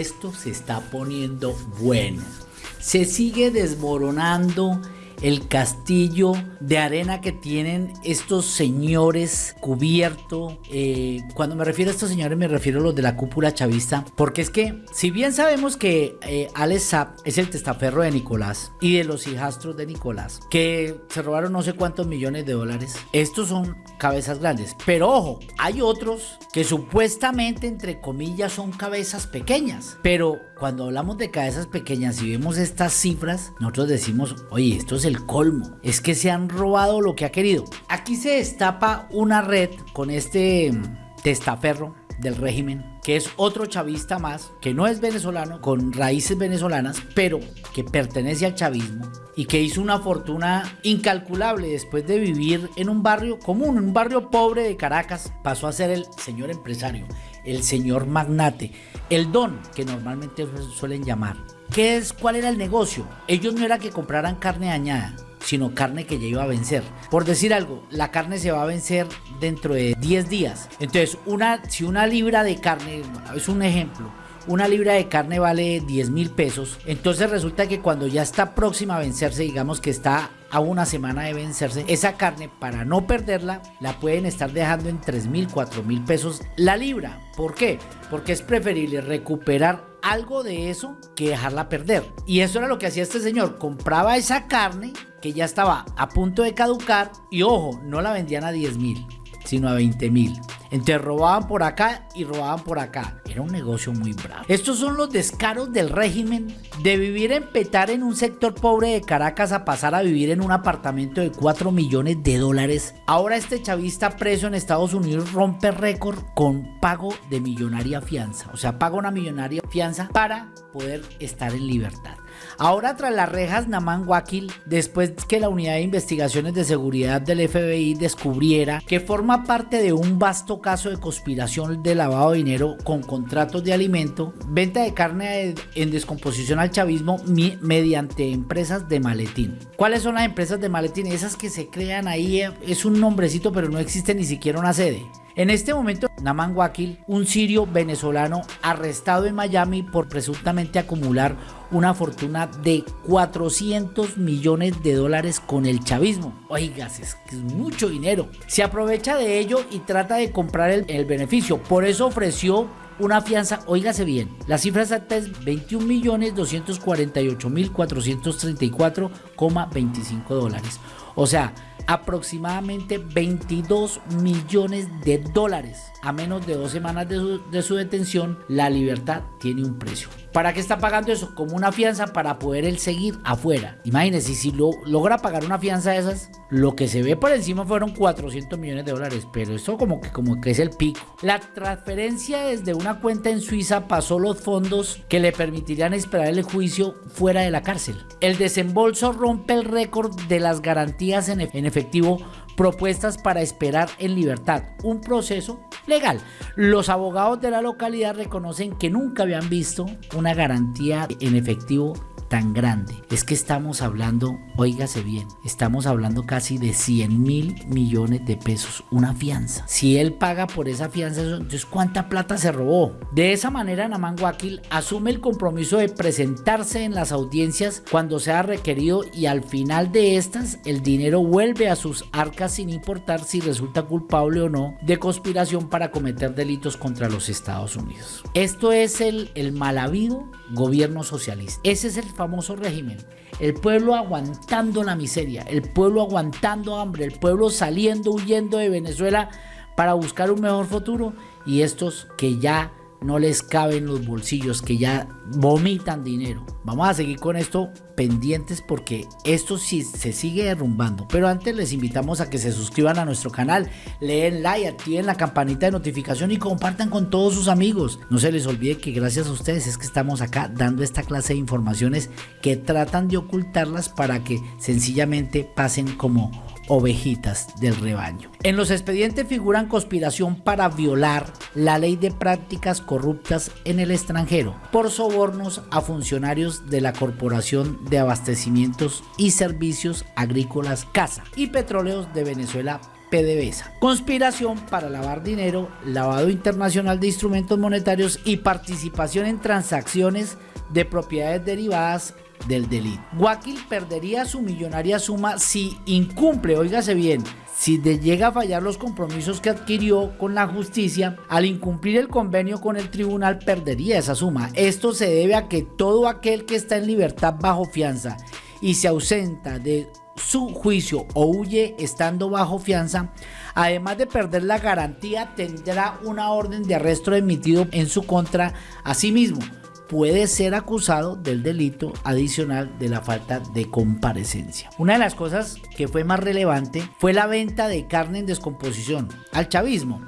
esto se está poniendo bueno. Se sigue desmoronando el castillo de arena que tienen estos señores cubierto. Eh, cuando me refiero a estos señores me refiero a los de la cúpula chavista, porque es que si bien sabemos que eh, Alex Zapp es el testaferro de Nicolás y de los hijastros de Nicolás, que se robaron no sé cuántos millones de dólares, estos son cabezas grandes. Pero ojo, hay otros que supuestamente entre comillas son cabezas pequeñas, pero cuando hablamos de cabezas pequeñas y vemos estas cifras, nosotros decimos, oye, esto es el colmo. Es que se han robado lo que ha querido. Aquí se destapa una red con este mm, testaferro del régimen, que es otro chavista más, que no es venezolano, con raíces venezolanas, pero que pertenece al chavismo y que hizo una fortuna incalculable después de vivir en un barrio común, un barrio pobre de Caracas, pasó a ser el señor empresario, el señor magnate, el don que normalmente suelen llamar. ¿Qué es? ¿Cuál era el negocio? Ellos no era que compraran carne dañada, sino carne que ya iba a vencer. Por decir algo, la carne se va a vencer dentro de 10 días. Entonces, una, si una libra de carne, es un ejemplo, una libra de carne vale 10 mil pesos, entonces resulta que cuando ya está próxima a vencerse, digamos que está a una semana de vencerse, esa carne para no perderla la pueden estar dejando en 3 mil, 4 mil pesos la libra. ¿Por qué? Porque es preferible recuperar algo de eso que dejarla perder. Y eso era lo que hacía este señor, compraba esa carne que ya estaba a punto de caducar y ojo, no la vendían a 10 mil, sino a 20 mil. Entonces robaban por acá y robaban por acá. Era un negocio muy bravo. Estos son los descaros del régimen de vivir en Petar en un sector pobre de Caracas a pasar a vivir en un apartamento de 4 millones de dólares. Ahora este chavista preso en Estados Unidos rompe récord con pago de millonaria fianza. O sea, paga una millonaria fianza para poder estar en libertad. Ahora tras las rejas Naman Wakil, después que la unidad de investigaciones de seguridad del FBI descubriera que forma parte de un vasto caso de conspiración de lavado de dinero con contratos de alimento, venta de carne en descomposición al chavismo mediante empresas de maletín. ¿Cuáles son las empresas de maletín? Esas que se crean ahí, eh, es un nombrecito pero no existe ni siquiera una sede. En este momento, Naman Wakil, un sirio venezolano arrestado en Miami por presuntamente acumular una fortuna de 400 millones de dólares con el chavismo. Oigas, es que es mucho dinero. Se aprovecha de ello y trata de comprar el, el beneficio. Por eso ofreció una fianza, oígase bien, la cifra exacta es 21.248.434,25 dólares. O sea, aproximadamente 22 millones de dólares. A menos de dos semanas de su, detención, la libertad tiene un precio. ¿Para qué está pagando eso? Como una fianza para poder él seguir afuera. Imagínense, si lo, logra pagar una fianza de esas, lo que se ve por encima fueron 400 millones de dólares. Pero eso como que, como que es el pico. La transferencia desde una cuenta en Suiza pasó los fondos que le permitirían esperar el juicio fuera de la cárcel. El desembolso rompe el récord de las garantías en efectivo propuestas para esperar en libertad, un proceso legal. Los abogados de la localidad reconocen que nunca habían visto una garantía en efectivo tan grande. Es que estamos hablando, óigase bien, estamos hablando casi de 100 mil millones de pesos, una fianza. Si él paga por esa fianza, entonces ¿cuánta plata se robó? De esa manera, Naman Wakil asume el compromiso de presentarse en las audiencias cuando sea requerido y al final de estas, el dinero vuelve a sus arcas sin importar si resulta culpable o no de conspiración para cometer delitos contra los Estados Unidos. Esto es el, el mal habido gobierno socialista. Ese es el famoso régimen. El pueblo aguantando la miseria, el pueblo aguantando hambre, el pueblo saliendo, huyendo de Venezuela para buscar un mejor futuro y estos que ya no les caben los bolsillos, que ya vomitan dinero. Vamos a seguir con esto pendientes porque esto sí se sigue derrumbando. Pero antes les invitamos a que se suscriban a nuestro canal, leen like, activen la campanita de notificación y compartan con todos sus amigos. No se les olvide que gracias a ustedes es que estamos acá dando esta clase de informaciones que tratan de ocultarlas para que sencillamente pasen como ovejitas del rebaño. En los expedientes figuran conspiración para violar la ley de prácticas corruptas en el extranjero por sobornos a funcionarios de la Corporación de Abastecimientos y Servicios Agrícolas CASA y Petróleos de Venezuela PDVSA. Conspiración para lavar dinero, lavado internacional de instrumentos monetarios y participación en transacciones de propiedades derivadas del delito. Wakil perdería su millonaria suma si incumple, óigase bien, si de llega a fallar los compromisos que adquirió con la justicia, al incumplir el convenio con el tribunal perdería esa suma. Esto se debe a que todo aquel que está en libertad bajo fianza y se ausenta de su juicio o huye estando bajo fianza, además de perder la garantía, tendrá una orden de arresto emitido en su contra a sí mismo puede ser acusado del delito adicional de la falta de comparecencia. Una de las cosas que fue más relevante fue la venta de carne en descomposición al chavismo.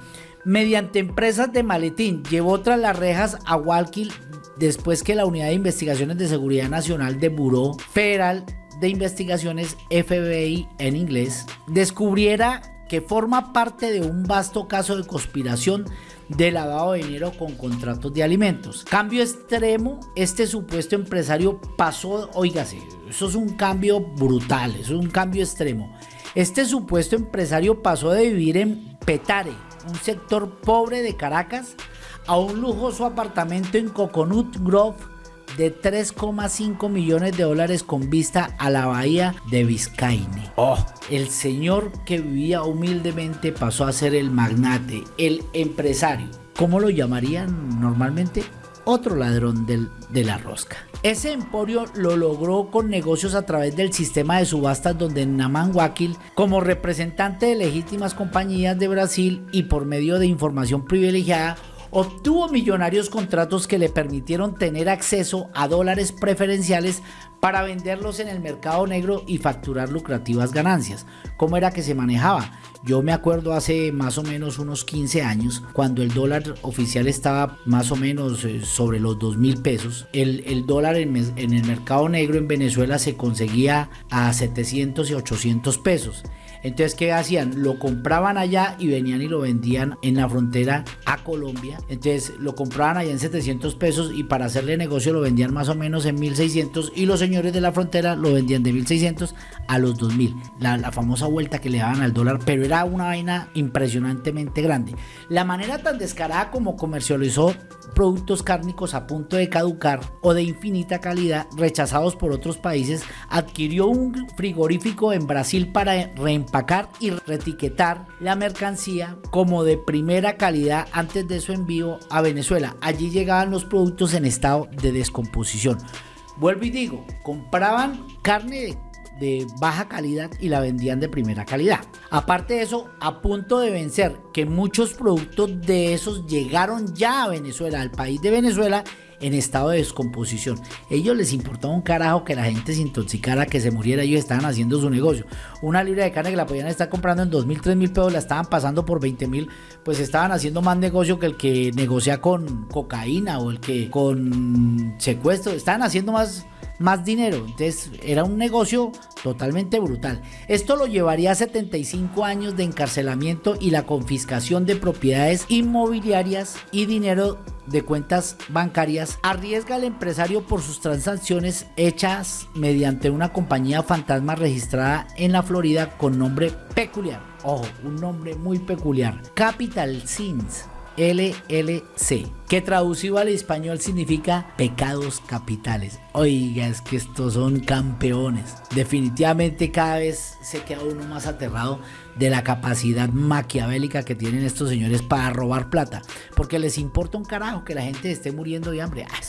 Mediante empresas de maletín llevó tras las rejas a Walkill después que la Unidad de Investigaciones de Seguridad Nacional de Buró Federal de Investigaciones FBI en inglés descubriera que forma parte de un vasto caso de conspiración de lavado de dinero con contratos de alimentos. Cambio extremo, este supuesto empresario pasó, oígase, eso es un cambio brutal, eso es un cambio extremo. Este supuesto empresario pasó de vivir en Petare, un sector pobre de Caracas, a un lujoso apartamento en Coconut Grove de 3,5 millones de dólares con vista a la bahía de Biscayne. Oh, el señor que vivía humildemente pasó a ser el magnate, el empresario. ¿Cómo lo llamarían normalmente? Otro ladrón del, de la rosca. Ese emporio lo logró con negocios a través del sistema de subastas donde Naman Wakil, como representante de legítimas compañías de Brasil y por medio de información privilegiada, obtuvo millonarios contratos que le permitieron tener acceso a dólares preferenciales para venderlos en el mercado negro y facturar lucrativas ganancias. ¿Cómo era que se manejaba? Yo me acuerdo hace más o menos unos 15 años, cuando el dólar oficial estaba más o menos eh, sobre los 2 mil pesos, el, dólar en, en el mercado negro en Venezuela se conseguía a 700 y 800 pesos. Entonces, ¿qué hacían? Lo compraban allá y venían y lo vendían en la frontera a Colombia. Entonces, lo compraban allá en 700 pesos y para hacerle negocio lo vendían más o menos en 1600 y los señores de la frontera lo vendían de 1600 a los 2000. La, famosa vuelta que le daban al dólar, pero era una vaina impresionantemente grande. La manera tan descarada como comercializó productos cárnicos a punto de caducar o de infinita calidad rechazados por otros países, adquirió un frigorífico en Brasil para reemplazar y retiquetar la mercancía como de primera calidad antes de su envío a Venezuela. Allí llegaban los productos en estado de descomposición. Vuelvo y digo, compraban carne de baja calidad y la vendían de primera calidad. Aparte de eso, a punto de vencer que muchos productos de esos llegaron ya a Venezuela, al país de Venezuela, en estado de descomposición. Ellos les importaba un carajo que la gente se intoxicara, que se muriera, ellos estaban haciendo su negocio. Una libra de carne que la podían estar comprando en 2 mil, 3 mil pesos, la estaban pasando por 20 mil, pues estaban haciendo más negocio que el que negocia con cocaína o el que con secuestro, estaban haciendo más más dinero. Entonces era un negocio totalmente brutal. Esto lo llevaría a 75 años de encarcelamiento y la confiscación de propiedades inmobiliarias y dinero de cuentas bancarias. Arriesga al empresario por sus transacciones hechas mediante una compañía fantasma registrada en la Florida con nombre peculiar. Ojo, un nombre muy peculiar. Capital Sins LLC, que traducido al español significa pecados capitales. Oiga, es que estos son campeones. Definitivamente cada vez se queda uno más aterrado de la capacidad maquiavélica que tienen estos señores para robar plata. Porque les importa un carajo que la gente esté muriendo de hambre. Ah,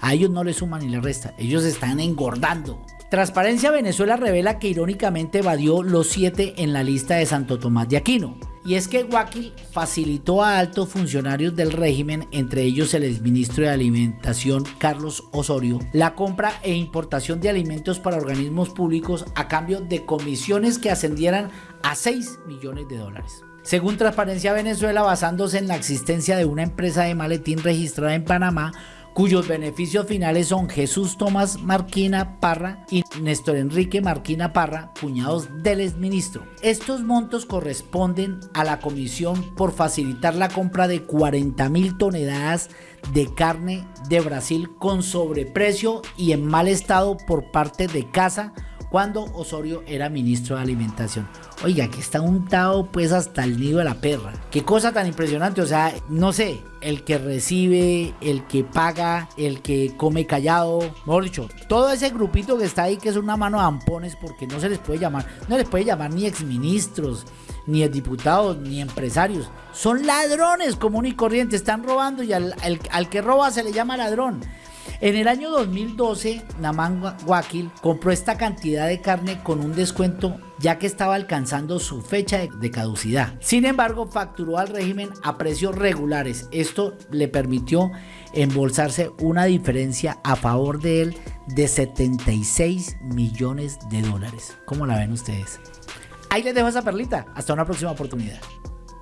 a ellos no les suman ni les resta. Ellos están engordando. Transparencia Venezuela revela que irónicamente evadió los siete en la lista de Santo Tomás de Aquino. Y es que Guaquil facilitó a altos funcionarios del régimen, entre ellos el exministro de Alimentación Carlos Osorio, la compra e importación de alimentos para organismos públicos a cambio de comisiones que ascendieran a 6 millones de dólares. Según Transparencia Venezuela, basándose en la existencia de una empresa de maletín registrada en Panamá, cuyos beneficios finales son Jesús Tomás Marquina Parra y Néstor Enrique Marquina Parra, cuñados del exministro. Estos montos corresponden a la comisión por facilitar la compra de 40 mil toneladas de carne de Brasil con sobreprecio y en mal estado por parte de Casa cuando Osorio era ministro de Alimentación. Oiga, que está untado pues hasta el nido de la perra. Qué cosa tan impresionante, o sea, no sé, el que recibe, el que paga, el que come callado, mejor dicho, todo ese grupito que está ahí que es una mano de ampones porque no se les puede llamar, no les puede llamar ni exministros, ni diputados, ni empresarios. Son ladrones común y corriente, están robando y al, al que roba se le llama ladrón. En el año 2012, Naman Wakil compró esta cantidad de carne con un descuento ya que estaba alcanzando su fecha de caducidad. Sin embargo, facturó al régimen a precios regulares. Esto le permitió embolsarse una diferencia a favor de él de 76 millones de dólares. ¿Cómo la ven ustedes? Ahí les dejo esa perlita. Hasta una próxima oportunidad.